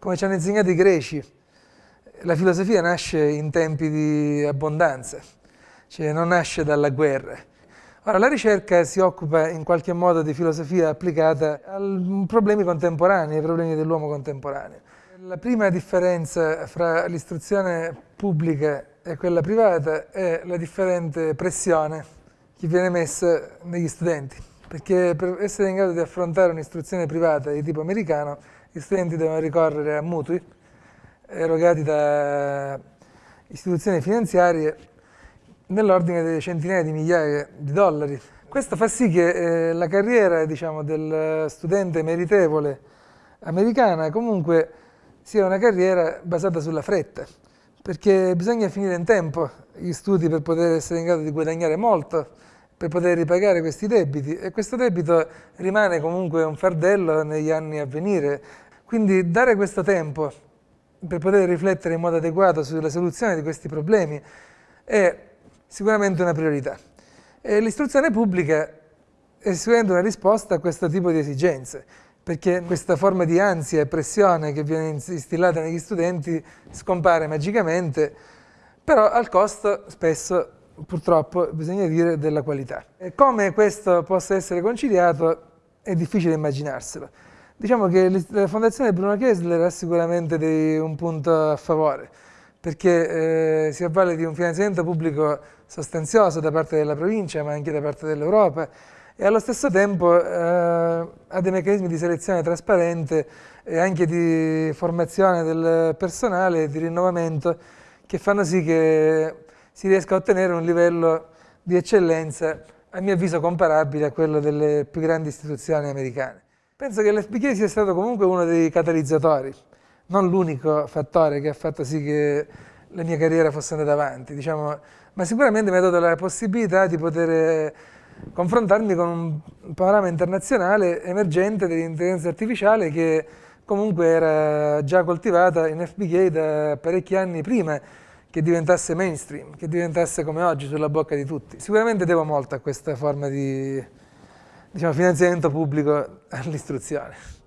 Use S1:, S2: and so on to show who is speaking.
S1: come ci hanno insegnato i greci, la filosofia nasce in tempi di abbondanza, cioè non nasce dalla guerra. Ora, la ricerca si occupa in qualche modo di filosofia applicata ai problemi contemporanei, ai problemi dell'uomo contemporaneo. La prima differenza fra l'istruzione pubblica e quella privata è la differente pressione che viene messa negli studenti, perché per essere in grado di affrontare un'istruzione privata di tipo americano, gli studenti devono ricorrere a mutui erogati da istituzioni finanziarie nell'ordine di centinaia di migliaia di dollari. Questo fa sì che eh, la carriera diciamo, del studente meritevole americana comunque sia una carriera basata sulla fretta, perché bisogna finire in tempo gli studi per poter essere in grado di guadagnare molto, per poter ripagare questi debiti e questo debito rimane comunque un fardello negli anni a venire. Quindi dare questo tempo per poter riflettere in modo adeguato sulla soluzione di questi problemi è sicuramente una priorità. L'istruzione pubblica è sicuramente una risposta a questo tipo di esigenze perché questa forma di ansia e pressione che viene instillata negli studenti scompare magicamente, però al costo spesso, purtroppo, bisogna dire, della qualità. E come questo possa essere conciliato è difficile immaginarselo. Diciamo che la fondazione Bruno Kessler ha sicuramente dei, un punto a favore, perché eh, si avvale di un finanziamento pubblico sostanzioso da parte della provincia, ma anche da parte dell'Europa, e allo stesso tempo eh, ha dei meccanismi di selezione trasparente e anche di formazione del personale e di rinnovamento che fanno sì che si riesca a ottenere un livello di eccellenza a mio avviso comparabile a quello delle più grandi istituzioni americane. Penso che l'FBK sia stato comunque uno dei catalizzatori, non l'unico fattore che ha fatto sì che la mia carriera fosse andata avanti, diciamo, ma sicuramente mi ha dato la possibilità di poter confrontarmi con un panorama internazionale emergente dell'intelligenza artificiale che comunque era già coltivata in FBK da parecchi anni prima che diventasse mainstream, che diventasse come oggi sulla bocca di tutti. Sicuramente devo molto a questa forma di diciamo, finanziamento pubblico all'istruzione.